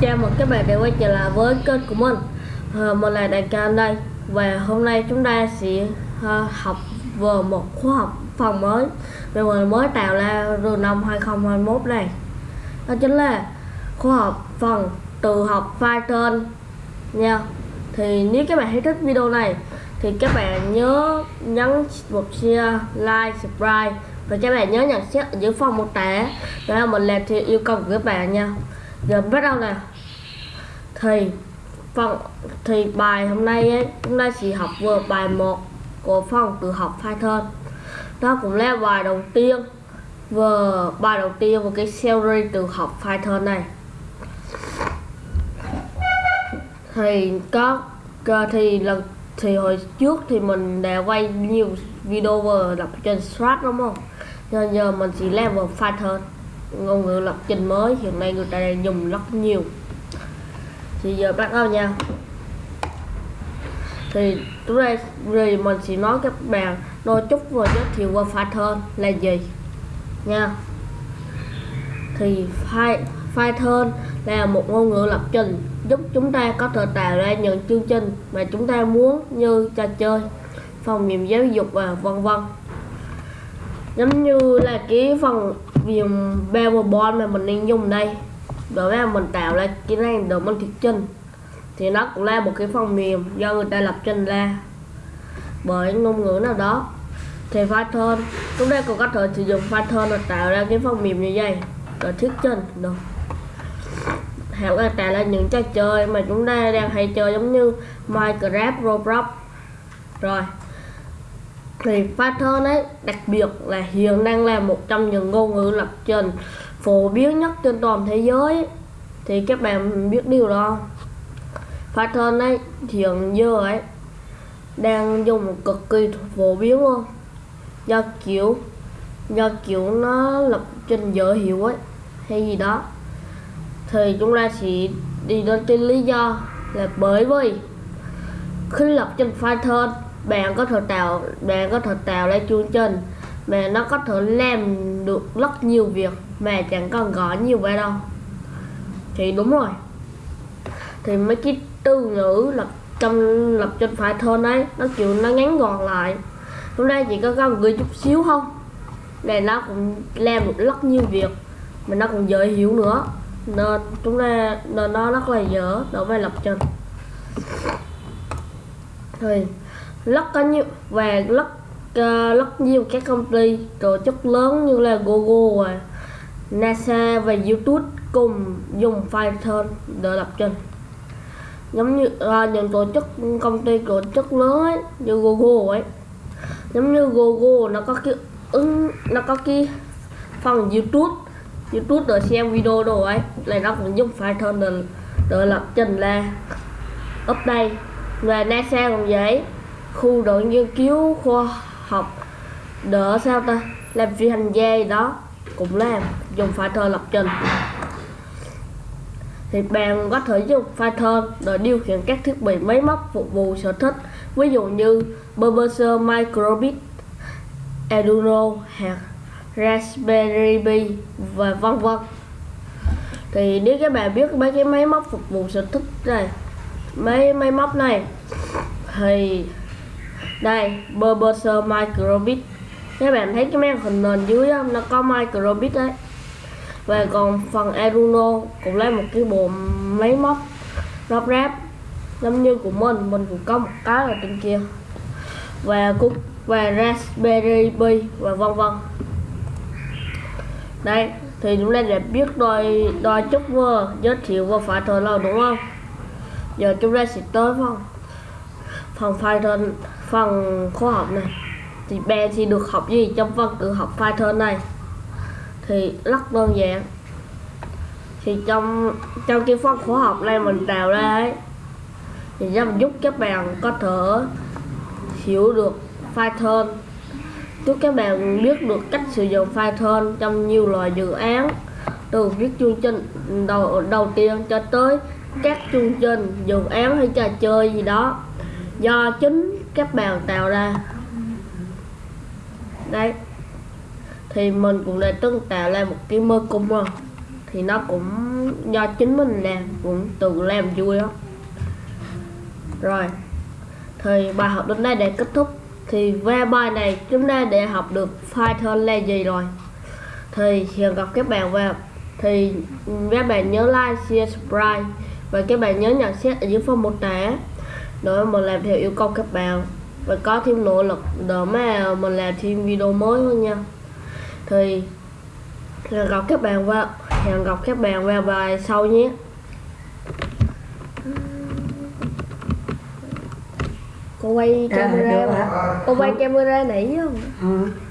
Chào mừng các bạn đã quay trở lại với kênh của mình à, Mình là Đại Ca đây. Và hôm nay chúng ta sẽ à, học về một khóa học phần mới Mà mình mới tạo ra từ năm 2021 này. Đó chính là khóa học phần từ học Python nha. Thì nếu các bạn thấy thích video này Thì các bạn nhớ nhấn một share, like, subscribe. Và các bạn nhớ nhận xét ở dưới phần mô tả. Là mình làm theo yêu cầu của các bạn nha giờ bắt đầu nè. Thì phần thì bài hôm nay ấy, chúng ta chỉ học vừa bài 1 của phần tự học Python đó cũng là bài đầu tiên, vừa bài đầu tiên của cái series tự học Python này. Thì có thì lần, thì hồi trước thì mình đã quay nhiều video vừa đọc trên strat đúng không? Giờ giờ mình chỉ làm vào Python ngôn ngữ lập trình mới, hiện nay người ta đang dùng rất nhiều. Thì giờ bắt đầu nha. Thì chúng đây rồi mình sẽ nói các bạn, đôi chút và giới thiệu qua Python là gì, nha. Thì Python là một ngôn ngữ lập trình giúp chúng ta có thể tạo ra những chương trình mà chúng ta muốn như trò chơi, phòng mềm giáo dục và vân vân. Giống như là cái phần viền Bevel mà mình đang dùng đây. Đối với mình tạo ra cái này đồ mình thiết trình thì nó cũng là một cái phần mềm do người ta lập trình ra. Bởi ngôn ngữ nào đó. Thì Python chúng ta cũng có thể sử dụng Python để tạo ra cái phần mềm như vậy. Rồi thuyết trình được. Hoặc là tạo ra những trò chơi mà chúng ta đang hay chơi giống như Minecraft, Roblox. Rồi thì Python ấy, đặc biệt là hiện đang là một trong những ngôn ngữ lập trình phổ biến nhất trên toàn thế giới. Thì các bạn biết điều đó Python ấy, hiện giờ ấy, đang dùng một cực kỳ phổ biến luôn. Do kiểu do kiểu nó lập trình dễ hiểu ấy, hay gì đó. Thì chúng ta sẽ đi đến cái lý do là bởi vì khi lập trình Python bạn có thể tạo bạn có thể tạo ra chương trình, mà nó có thể làm được rất nhiều việc mà chẳng cần gõ nhiều vậy đâu. Thì đúng rồi. Thì mấy cái từ ngữ lập trong, lập trình Python đấy nó kiểu nó ngắn gọn lại. Hôm nay chỉ có cần gửi chút xíu không? Này nó cũng làm được rất nhiều việc mà nó cũng dễ hiểu nữa. Nên chúng ta nên nó rất là dở đối với lập trình. Thì rất có nhiều và rất uh, rất nhiều các công ty tổ chức lớn như là Google và NASA và YouTube cùng dùng Python để lập trình. Giống như à, những tổ chức công ty tổ chức lớn ấy, như Google ấy. Giống như Google nó có cái ứng nó có cái phần YouTube. YouTube để xem video đồ ấy là nó cũng dùng Python để, để lập trình là update. Và NASA cũng vậy khu đội nghiên cứu khoa học. Đỡ sao ta? Làm phi hành gia đó. Cũng làm dùng Python lập trình. Thì bạn có thể dùng Python để điều khiển các thiết bị máy móc phục vụ sở thích. Ví dụ như BBC Microbit, Arduino hoặc Raspberry Pi và vân vân. Thì nếu các bạn biết mấy cái máy móc phục vụ sở thích này mấy máy móc này thì đây Burberser Microbit. Các bạn thấy cái màn hình nền dưới không nó có Microbit đấy. Và còn phần Arduino cũng là một cái bộ máy móc lắp ráp, giống như của mình mình cũng có một cái ở trên kia. Và cúc và Raspberry Pi và vân vân. Đây, thì chúng ta đã biết đôi đôi chút vừa, giới thiệu và phải thời lâu đúng không? Giờ chúng ta sẽ tới phòng phần Python phần khoa học này. Thì bạn thì được học gì trong phần tự học Python này? Thì rất đơn giản. Thì trong trong cái phần khoa học này mình tạo ra ấy, thì nhằm giúp các bạn có thể hiểu được Python giúp các bạn biết được cách sử dụng Python trong nhiều loại dự án, từ viết chương trình đầu đầu tiên cho tới các chương trình dự án hay trò chơi gì đó do chính các bạn tạo ra. Đấy. Thì mình cũng đã từng tạo ra một cái mơ cung rồi thì nó cũng do chính mình làm cũng tự làm vui đó. rồi. Thì bài học đến đây để kết thúc. Thì về bài này chúng ta để học được Python là gì rồi? Thì hẹn gặp các bạn vào. Thì các bạn nhớ like, share, subscribe. Và các bạn nhớ nhận xét ở dưới phần mô tả để mình làm theo yêu cầu các bạn. Và có thêm nỗ lực để mà mình làm thêm video mới hơn nha. Thì hẹn gặp các bạn vào hẹn gặp các bạn vào bài sau nhé. Cô quay À, camera mà hả? cô quay camera nãy chứ Ừ.